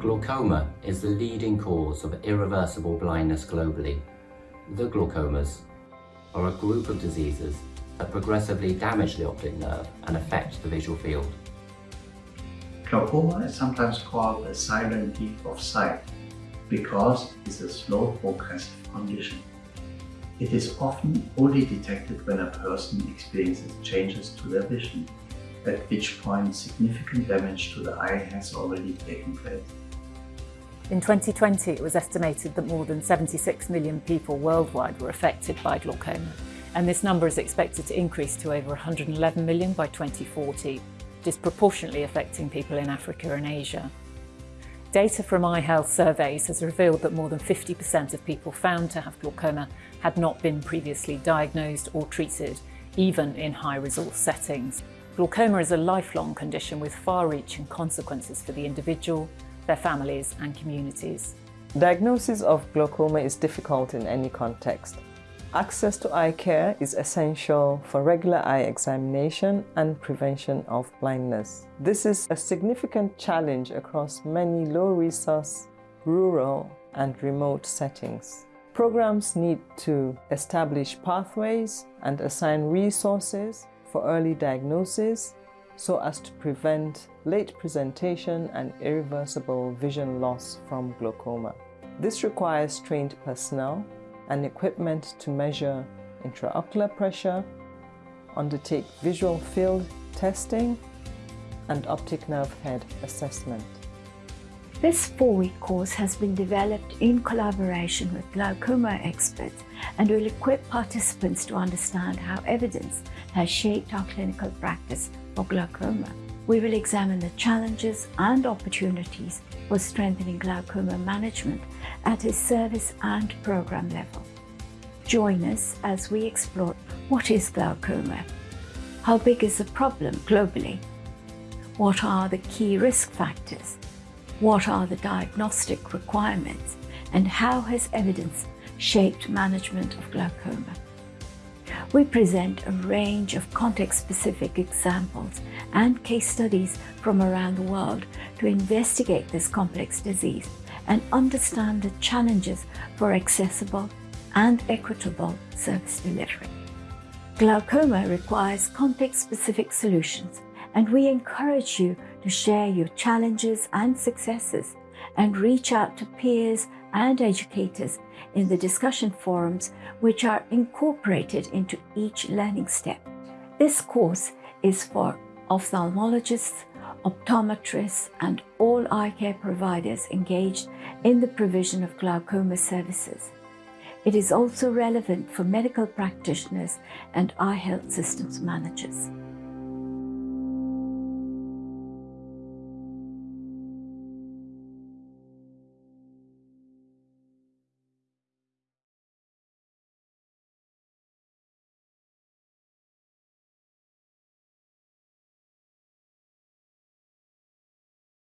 Glaucoma is the leading cause of irreversible blindness globally. The glaucomas are a group of diseases that progressively damage the optic nerve and affect the visual field. Glaucoma is sometimes called a silent thief of sight because it's a slow progressive condition. It is often only detected when a person experiences changes to their vision, at which point significant damage to the eye has already taken place. In 2020, it was estimated that more than 76 million people worldwide were affected by glaucoma, and this number is expected to increase to over 111 million by 2040, disproportionately affecting people in Africa and Asia. Data from eye health surveys has revealed that more than 50% of people found to have glaucoma had not been previously diagnosed or treated, even in high-resource settings. Glaucoma is a lifelong condition with far-reaching consequences for the individual, their families and communities. Diagnosis of glaucoma is difficult in any context. Access to eye care is essential for regular eye examination and prevention of blindness. This is a significant challenge across many low-resource, rural and remote settings. Programs need to establish pathways and assign resources for early diagnosis so as to prevent late presentation and irreversible vision loss from glaucoma. This requires trained personnel and equipment to measure intraocular pressure, undertake visual field testing, and optic nerve head assessment. This four-week course has been developed in collaboration with glaucoma experts and will equip participants to understand how evidence has shaped our clinical practice for glaucoma. We will examine the challenges and opportunities for strengthening glaucoma management at a service and program level. Join us as we explore what is glaucoma, how big is the problem globally, what are the key risk factors, what are the diagnostic requirements, and how has evidence shaped management of glaucoma we present a range of context-specific examples and case studies from around the world to investigate this complex disease and understand the challenges for accessible and equitable service delivery. Glaucoma requires context-specific solutions and we encourage you to share your challenges and successes and reach out to peers and educators in the discussion forums which are incorporated into each learning step. This course is for ophthalmologists, optometrists and all eye care providers engaged in the provision of glaucoma services. It is also relevant for medical practitioners and eye health systems managers.